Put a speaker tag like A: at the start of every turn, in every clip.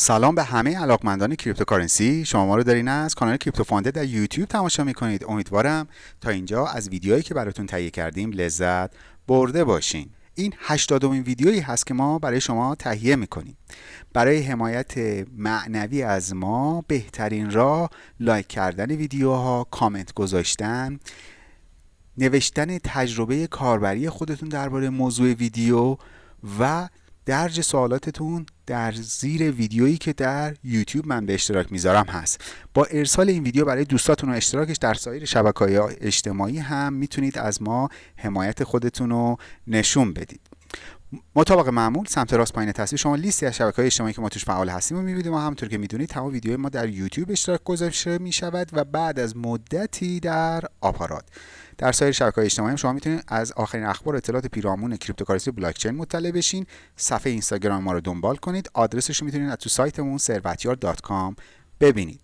A: سلام به همه علاقمندان cryptocurrency. شما ما رو دارین از کانال کریپتو فاندر در یوتیوب تماشا می‌کنید. امیدوارم تا اینجا از ویدیوهایی که براتون تهیه کردیم لذت برده باشین. این هشتادمین ویدیویی هست که ما برای شما تهیه می‌کنیم. برای حمایت معنوی از ما بهترین راه لایک کردن ویدیوها کامنت گذاشتن نوشتن تجربه کاربری خودتون درباره موضوع ویدیو و درج سوالاتتون در زیر ویدیویی که در یوتیوب من به اشتراک می‌ذارم هست. با ارسال این ویدیو برای دوستاتون و اشتراکش در سایر شبکه های اجتماعی هم می‌تونید از ما حمایت خودتون رو نشون بدید. مطابق معمول سمت راست پایین تصویر شما لیستی از شبکه های اجتماعی که ما توش فعال هستیم و می‌بینید ما همونطور که می‌دونید تمام ویدیوهای ما در یوتیوب اشتراک گذاشته می‌شود و بعد از مدتی در آپارات. در سایر شبکه‌های اجتماعی شما می‌تونید از آخرین اخبار اطلاعات پیرامون cryptocurrency بلاکچین مطلع بشین. صفحه اینستاگرام ما رو دنبال کنید. آدرسش رو می‌تونید از تو سایتمون ثروتیار.com ببینید.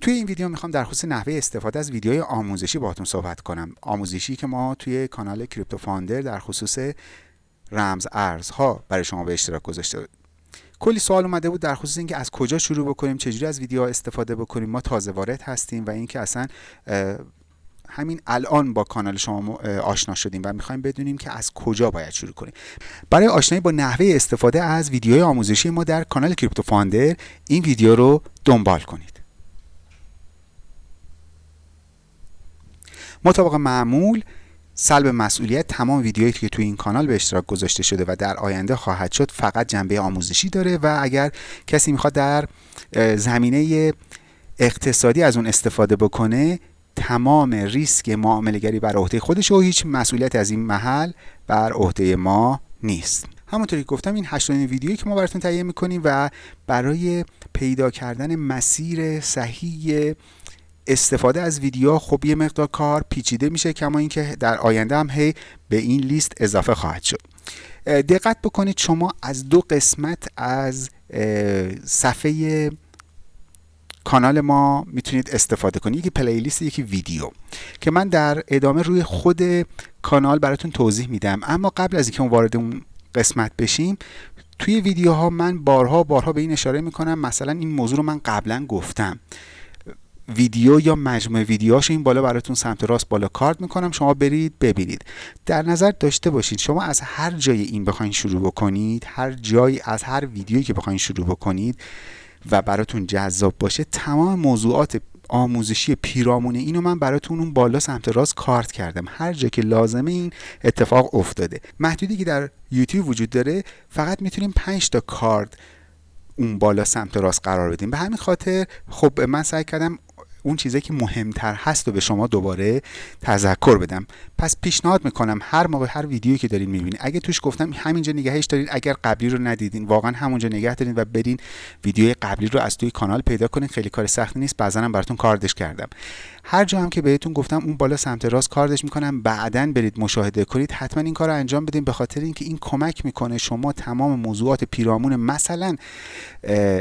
A: توی این ویدیو می‌خوام در خصوص نحوه استفاده از ویدیوهای آموزشی باهاتون صحبت کنم. آموزشی که ما توی کانال کریپتو فاندر در خصوص رمز ارزها برای شما به اشتراک گذاشته کلی سوال اومده بود در خصوص اینکه از کجا شروع بکنیم چجوری از ویدیوها استفاده بکنیم. ما تازه وارد هستیم و اینکه اصلا همین الان با کانال شما آشنا شدیم و می‌خوایم بدونیم که از کجا باید شروع کنیم. برای آشنایی با نحوه استفاده از ویدیوهای آموزشی ما در کانال کریپتو فاندر این ویدیو رو دنبال کنید. مطابق معمول سلب مسئولیت تمام ویدیوهایی که توی این کانال به اشتراک گذاشته شده و در آینده خواهد شد فقط جنبه آموزشی داره و اگر کسی می‌خواد در زمینه اقتصادی از اون استفاده بکنه تمام ریسک معامله گری بر عهده خودش و هیچ مسئولیت از این محل بر عهده ما نیست. همونطوری که گفتم این هشتمین ویدیویی که ما براتون تهیه می‌کنیم و برای پیدا کردن مسیر صحیح استفاده از ویدیو خب یه مقدار کار پیچیده میشه کما اینکه در آینده هم هی به این لیست اضافه خواهد شد. دقت بکنید شما از دو قسمت از صفحه کانال ما می‌تونید استفاده کنید. یکی پلیلیست یکی ویدیو که من در ادامه روی خود کانال براتون توضیح میدم. اما قبل از اینکه وارد اون قسمت بشیم توی ویدیوها من بارها بارها به این اشاره می‌کنم. مثلا این موضوع رو من قبلا گفتم. ویدیو یا مجموعه ویدیوهاش این بالا براتون سمت راست بالا کارت می‌کنم شما برید ببینید. در نظر داشته باشید شما از هر جای این بخواین شروع بکنید هر جایی از هر ویدیویی که بخواین شروع بکنید و براتون جذاب باشه تمام موضوعات آموزشی پیرامون اینو من براتون اون بالا سمت راست کارت کردم. هر جا که لازمه این اتفاق افتاده. محدودی که در یوتیوب وجود داره فقط می‌تونیم 5 تا کارت اون بالا سمت راست قرار بدیم. به همین خاطر خب من سعی کردم اون چیزی که مهمتر هست و به شما دوباره تذکر بدم. پس پیشنهاد می‌کنم هر موقع هر ویدیویی که دارین می‌بینید اگه توش گفتم همینجا نگهش دارین اگر قبلی رو ندیدین واقعا همونجا نگه دارین و برین ویدیوی قبلی رو از توی کانال پیدا کنین. خیلی کار سختی نیست. بعضا هم براتون کاردش کردم. هر جا هم که بهتون گفتم اون بالا سمت راست کاردش می‌کنم. بعدا برید مشاهده کنید. حتما این کار رو انجام بدین به خاطر اینکه این کمک می‌کنه شما تمام موضوعات پیرامون مثلا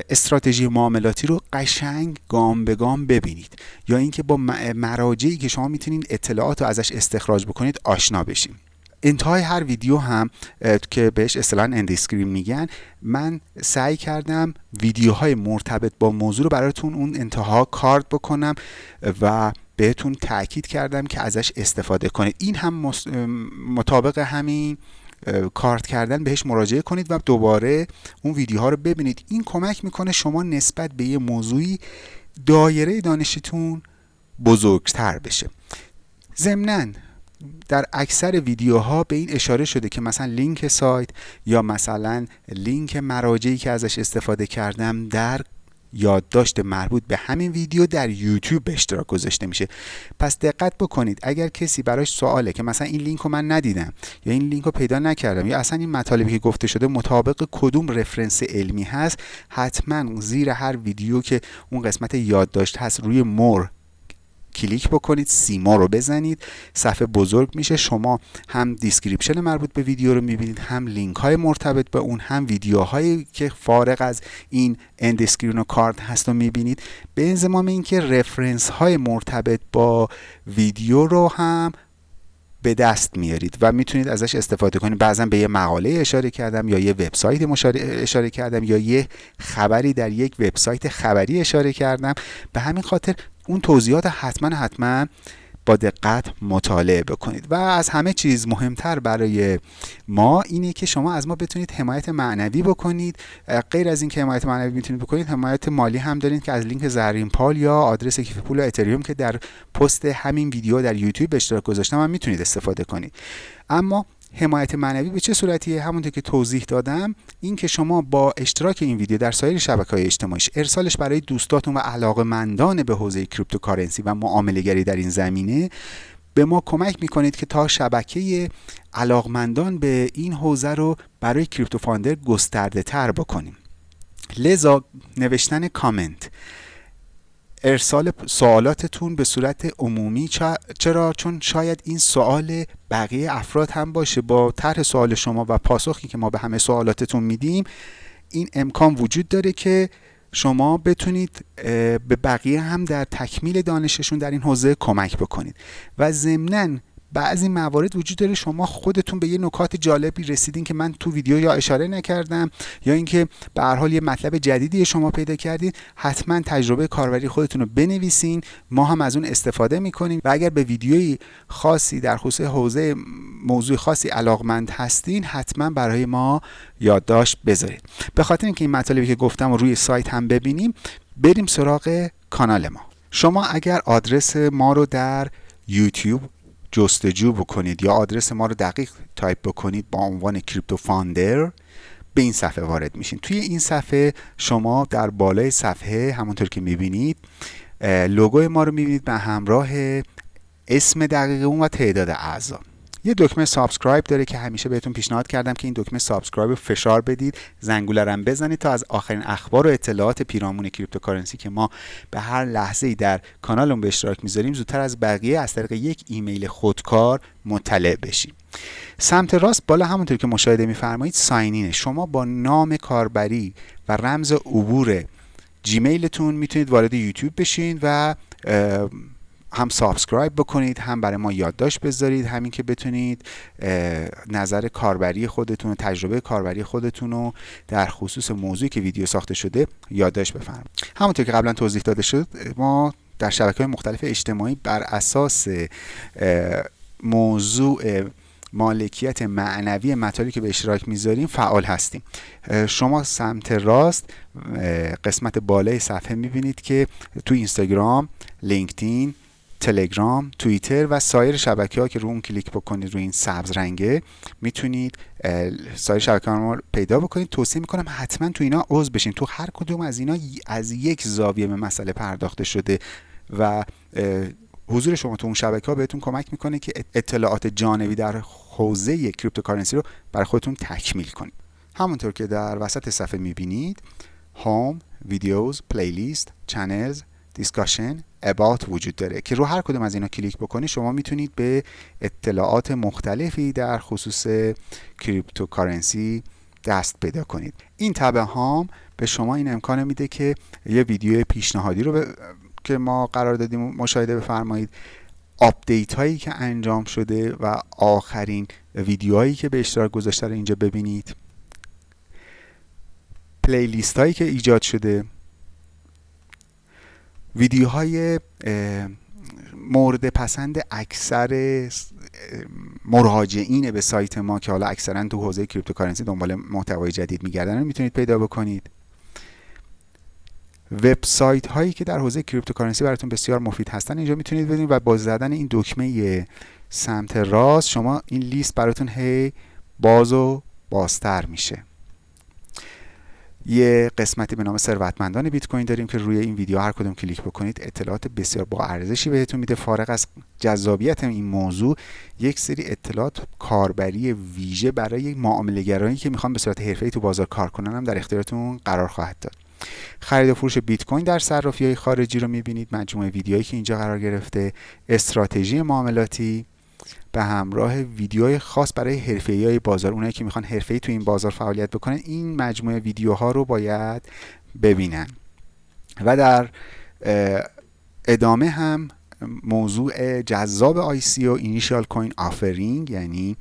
A: استراتژی معاملاتی رو قشنگ گام به گام ببینید. یا اینکه با مراجعی که شما می‌تونید اطلاعات رو ازش استخراج بکنید آشنا بشیم. انتهای هر ویدیو هم که بهش اصطلاحا end screen میگن من سعی کردم ویدیوهای مرتبط با موضوع رو براتون اون انتها کارت بکنم و بهتون تاکید کردم که ازش استفاده کنید. این هم مطابق همین کارت کردن بهش مراجعه کنید و دوباره اون ویدیوها رو ببینید. این کمک می‌کنه شما نسبت به یه موضوعی دایره دانشتون بزرگتر بشه. ضمناً در اکثر ویدیوها به این اشاره شده که مثلا لینک سایت یا مثلا لینک مراجعی که ازش استفاده کردم در یادداشت مربوط به همین ویدیو در یوتیوب به اشتراک گذاشته میشه. پس دقت بکنید اگر کسی براش سواله که مثلا این لینک رو من ندیدم یا این لینک رو پیدا نکردم یا اصلا این مطالبی که گفته شده مطابق کدوم reference علمی هست حتما زیر هر ویدیو که اون قسمت یادداشت هست روی more کلیک بکنید see more رو بزنید صفحه بزرگ میشه. شما هم description مربوط به ویدیو رو می‌بینید هم لینک های مرتبط به اون هم ویدیوهایی که فارغ از این end screen و کارت هست رو می‌بینید. به انضمام اینکه reference های مرتبط با ویدیو رو هم به دست میارید و می‌تونید ازش استفاده کنید. بعضا به یه مقاله اشاره کردم یا یه وبسایت اشاره کردم یا یه خبری در یک وبسایت خبری اشاره کردم. به همین خاطر اون توضیحات حتما حتما با دقت مطالعه بکنید. و از همه چیز مهمتر برای ما اینه که شما از ما بتونید حمایت معنوی بکنید. غیر از اینکه حمایت معنوی می‌تونید بکنید حمایت مالی هم دارید که از لینک زرین پال یا آدرس کیف پول و اتریوم که در پست همین ویدیو در یوتیوب به اشتراک گذاشتم هم می‌تونید استفاده کنید. اما حمایت معنوی به چه صورتیه؟ همونطور که توضیح دادم این که شما با اشتراک این ویدیو در سایر شبکه های اجتماعی ارسالش برای دوستاتون و علاقمندان به حوزه cryptocurrency و معامله در این زمینه به ما کمک می‌کنید که تا شبکه علاقمندان به این حوزه رو برای کریپتو فاندر گسترده تر بکنیم. لذا نوشتن کامنت. ارسال سوالاتتون به صورت عمومی چرا؟ چون شاید این سوال بقیه افراد هم باشه. با طرح سوال شما و پاسخی که ما به همه سوالاتتون میدیم این امکان وجود داره که شما بتونید به بقیه هم در تکمیل دانششون در این حوزه کمک بکنید. و ضمناً بعضی موارد وجود داره. شما خودتون به یه نکات جالبی رسیدین که من تو ویدیو یا اشاره نکردم یا اینکه به هر حال یه مطلب جدیدی شما پیدا کردید حتما تجربه کاربری خودتون رو بنویسین. ما هم از اون استفاده می‌کنیم و اگر به ویدیویی خاصی در خصوص حوزه موضوع خاصی علاقمند هستین حتما برای ما یادداشت بذارید. به خاطر اینکه این مطالبی که گفتم رو روی سایت هم ببینیم بریم سراغ کانال ما. شما اگر آدرس ما رو در یوتیوب جستجو بکنید یا آدرس ما رو دقیق تایپ بکنید با عنوان کریپتو فاندر به این صفحه وارد میشین. توی این صفحه شما در بالای صفحه همونطور که می‌بینید لوگوی ما رو می‌بینید به همراه اسم دقیق اون و تعداد اعضا. یه دکمه subscribe داره که همیشه بهتون پیشنهاد کردم که این دکمه subscribe رو فشار بدید زنگوله بزنید تا از آخرین اخبار و اطلاعات پیرامون cryptocurrency که ما به هر لحظه ای در کانالمون به اشتراک می‌ذاریم زودتر از بقیه از طریق یک ایمیل خودکار مطلع بشیم. سمت راست بالا همونطور که مشاهده میفرمایید sign in ه شما با نام کاربری و رمز عبور جیمیلتون می‌تونید وارد یوتیوب بشین و هم subscribe بکنید هم برای ما یادداشت بذارید. همین که بتونید نظر کاربری خودتون و تجربه کاربری خودتون رو در خصوص موضوعی که ویدیو ساخته شده یادداشت بفرمایید. همونطور که قبلا توضیح داده شد ما در شبکه های مختلف اجتماعی بر اساس موضوع مالکیت معنوی مطالبی که به اشتراک می‌ذاریم فعال هستیم. شما سمت راست قسمت بالای صفحه می‌بینید که تو اینستاگرام لینکدین تلگرام، توییتر و سایر شبکه ها که رو اون کلیک بکنید روی این سبز رنگه می‌تونید سایر شبکه ها رو پیدا بکنید. توصیه می‌کنم حتما تو اینا عضو بشین. تو هر کدوم از اینا از یک زاویه به مسئله پرداخته شده و حضور شما تو اون شبکه ها بهتون کمک می‌کنه که اطلاعات جانبی در حوزه cryptocurrency رو برای خودتون تکمیل کنید. همونطور که در وسط صفحه می‌بینید home، videos، playlist، channels، discussion about وجود داره. که رو هر کدوم از اینا کلیک بکنید شما می‌تونید به اطلاعات مختلفی در خصوص cryptocurrency دست پیدا کنید. این tab home به شما این امکان میده که یه ویدیو پیشنهادی رو که ما قرار دادیم مشاهده بفرمایید. update هایی که انجام شده و آخرین ویدیوهایی که به اشتراک گذاشته رو اینجا ببینید. playlist هایی که ایجاد شده. ویدیوهای مورد پسند اکثر مراجعین به سایت ما که حالا اکثرا تو حوزه cryptocurrency دنبال محتوای جدید میگردن رو می‌تونید پیدا بکنید. وبسایت هایی که در حوزه cryptocurrency براتون بسیار مفید هستن اینجا می‌تونید ببینید و با زدن این دکمه سمت راست شما این لیست براتون هی باز و بازتر میشه. یه قسمتی به نام ثروتمندان بیت کوین داریم که روی این ویدیو هر کدوم کلیک بکنید اطلاعات بسیار با ارزشی بهتون میده. فارغ از جذابیت این موضوع یک سری اطلاعات کاربری ویژه برای معاملهگرانی که می‌خوان به صورت حرفه‌ای تو بازار کار کنن هم در اختیارتون قرار خواهد داد. خرید و فروش بیت کوین در صرافی های خارجی رو می‌بینید. مجموعه ویدیوهایی که اینجا قرار گرفته. استراتژی معاملاتی. به همراه ویدیوهای خاص برای حرفه‌ای های بازار اونایی که می‌خوان حرفه‌ای تو این بازار فعالیت بکنن این مجموعه ویدیوها رو باید ببینن. و در ادامه هم موضوع جذاب ICO Initial Coin Offering یعنی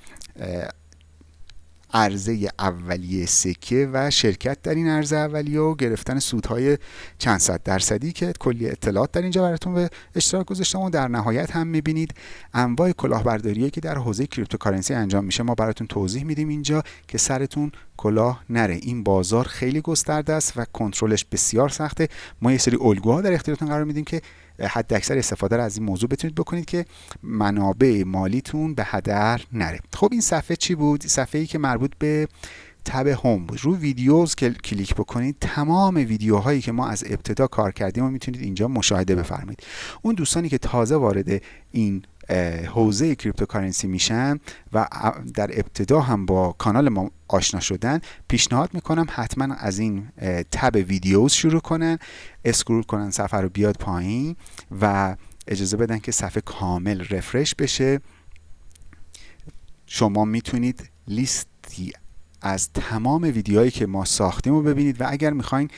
A: عرضه اولیه سکه و شرکت در این عرضه اولیه و گرفتن سودهای چند صد درصدی که کلی اطلاعات در اینجا براتون به اشتراک گذاشتم و در نهایت هم می‌بینید انواع کلاهبرداری که در حوزه cryptocurrency انجام میشه. ما براتون توضیح میدیم اینجا که سرتون کلاه نره. این بازار خیلی گسترده است و کنترلش بسیار سخته. ما یه سری الگوها در اختیارتون قرار میدیم که حد اکثر استفاده رو از این موضوع بتونید بکنید که منابع مالیتون به هدر نره. خب این صفحه چی بود؟ صفحه ای که مربوط به tab home بود. رو videos کلیک بکنید تمام ویدیوهایی که ما از ابتدا کار کردیم و می‌تونید اینجا مشاهده بفرمایید. اون دوستانی که تازه وارد این حوزه cryptocurrency میشن و در ابتدا هم با کانال ما آشنا شدن. پیشنهاد می‌کنم حتما از این tab videos شروع کنن اسکرول کنن صفحه رو بیاد پایین و اجازه بدن که صفحه کامل رفرش بشه. شما می‌تونید لیستی از تمام ویدیوهایی که ما ساختیم رو ببینید و اگر می‌خواین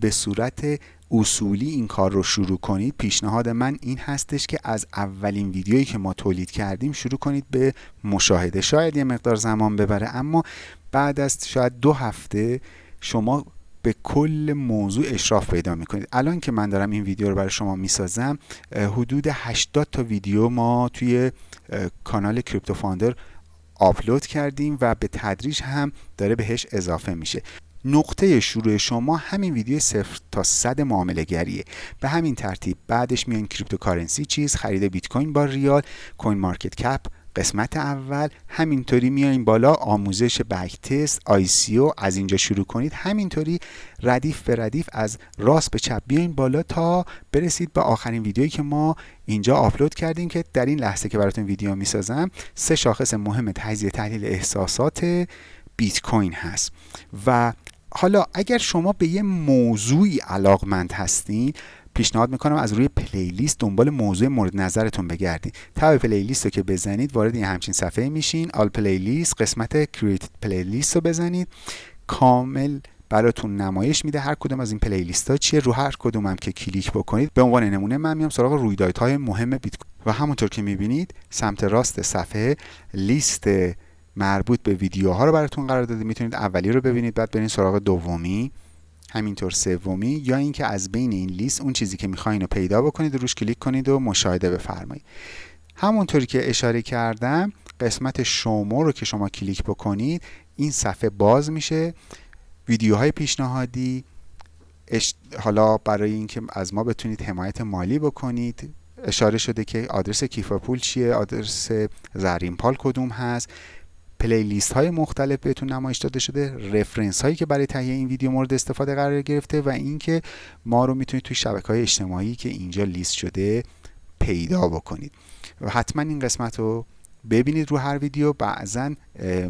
A: به صورت اصولی این کار رو شروع کنید پیشنهاد من این هستش که از اولین ویدیویی که ما تولید کردیم شروع کنید به مشاهده. شاید یه مقدار زمان ببره اما بعد از شاید دو هفته شما به کل موضوع اشراف پیدا می‌کنید. الان که من دارم این ویدیو رو برای شما می‌سازم حدود 80 تا ویدیو ما توی کانال کریپتو فاندر آپلود کردیم و به تدریج هم داره بهش اضافه میشه. نقطه شروع شما همین ویدیو صفر تا صد معامله‌گریه به همین ترتیب بعدش میان cryptocurrency چیست خرید بیت کوین با ریال CoinMarketCap قسمت اول. همینطوری میایین بالا آموزش backtest ICO از اینجا شروع کنید. همینطوری ردیف به ردیف از راست به چپ بیاین بالا تا برسید به آخرین ویدیویی که ما اینجا آپلود کردیم که در این لحظه که براتون ویدیو می‌سازم سه شاخص مهم تجزیه تحلیل احساسات بیت کوین هست. و حالا اگر شما به یه موضوعی علاقمند هستین پیشنهاد می‌کنم از روی playlist دنبال موضوع مورد نظرتون بگردید tab playlist رو که بزنید وارد این همچین صفحه میشین. all playlists قسمت created playlists رو بزنید. کامل براتون نمایش میده هر کدوم از این playlist ها چیه رو هر کدوم هم که کلیک بکنید. به عنوان نمونه من میام سراغ رویدادهای مهم بیت و همونطور که می‌بینید سمت راست صفحه لیست مربوط به ویدیوها رو براتون قرار داده می‌تونید اولی رو ببینید بعد برین سراغ دومی همینطور سومی یا اینکه از بین این لیست اون چیزی که می‌خواین رو پیدا بکنید و روش کلیک کنید و مشاهده بفرمایید. همونطوری که اشاره کردم قسمت شما رو که شما کلیک بکنید این صفحه باز میشه. ویدیوهای پیشنهادی حالا برای اینکه از ما بتونید حمایت مالی بکنید اشاره شده که آدرس کیف پول چیه آدرس زرین پال کدوم هست. پلیلیست های مختلف بهتون نمایش داده شده رفرنس هایی که برای تهیه این ویدیو مورد استفاده قرار گرفته و اینکه ما رو می‌تونید توی شبکه های اجتماعی که اینجا لیست شده پیدا بکنید. و حتما این قسمت رو ببینید رو هر ویدیو. بعضا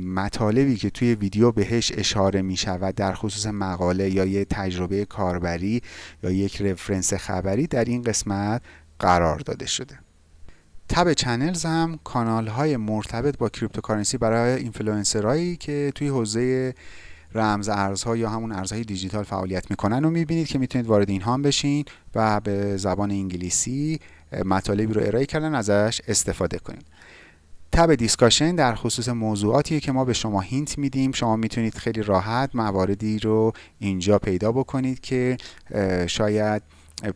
A: مطالبی که توی ویدیو بهش اشاره می شود در خصوص مقاله یا یه تجربه کاربری یا یک reference خبری در این قسمت قرار داده شده. tab channels هم کانال های مرتبط با cryptocurrency برای اینفلوئنسرایی که توی حوزه رمز ارزها یا همون ارزهای دیجیتال فعالیت می‌کنن و می‌بینید که می‌تونید وارد اینها هم بشین و به زبان انگلیسی مطالبی رو ارائه کردن ازش استفاده کنید tab discussion در خصوص موضوعاتی که ما به شما hint میدیم. شما می‌تونید خیلی راحت مواردی رو اینجا پیدا بکنید که شاید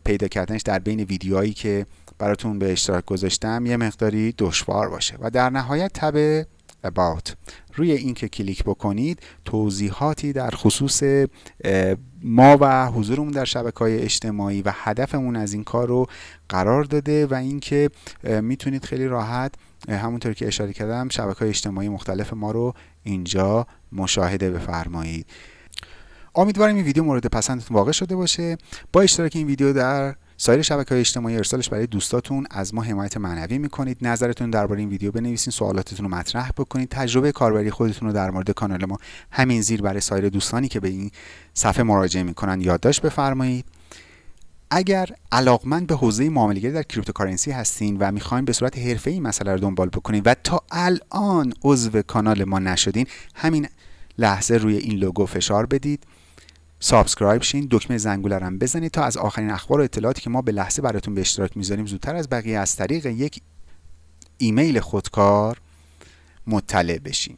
A: پیدا کردنش در بین ویدیوهایی که براتون به اشتراک گذاشتم یه مقداری دشوار باشه. و در نهایت tab about. روی این که کلیک بکنید توضیحاتی در خصوص ما و حضورمون در شبکه های اجتماعی و هدفمون از این کار رو قرار داده و اینکه می‌تونید خیلی راحت همونطور که اشاره کردم شبکه های اجتماعی مختلف ما رو اینجا مشاهده بفرمایید. امیدوارم این ویدیو مورد پسندتون واقع شده باشه. با اشتراک این ویدیو در سایر شبکه های اجتماعی ارسالش برای دوستاتون از ما حمایت معنوی می‌کنید. نظرتون درباره این ویدیو بنویسین سوالاتتون رو مطرح بکنید. تجربه کاربری خودتون رو در مورد کانال ما همین زیر برای سایر دوستانی که به این صفحه مراجعه می‌کنن یادداشت بفرمایید. اگر علاقمند به حوزه معامله‌گری در cryptocurrency هستین و می‌خواین به صورت حرفه‌ای مسئله رو دنبال بکنید و تا الان عضو کانال ما نشدین همین لحظه روی این لوگو فشار بدید. subscribe شین دکمه زنگوله هم بزنید تا از آخرین اخبار و اطلاعاتی که ما به لحظه براتون به اشتراک می‌ذاریم زودتر از بقیه از طریق یک ایمیل خودکار مطلع بشین.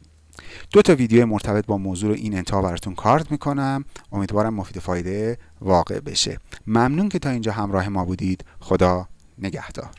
A: دو تا ویدیو مرتبط با موضوع این انتها براتون کارت می‌کنم. امیدوارم مفید فایده واقع بشه. ممنون که تا اینجا همراه ما بودید. خدا نگهدار.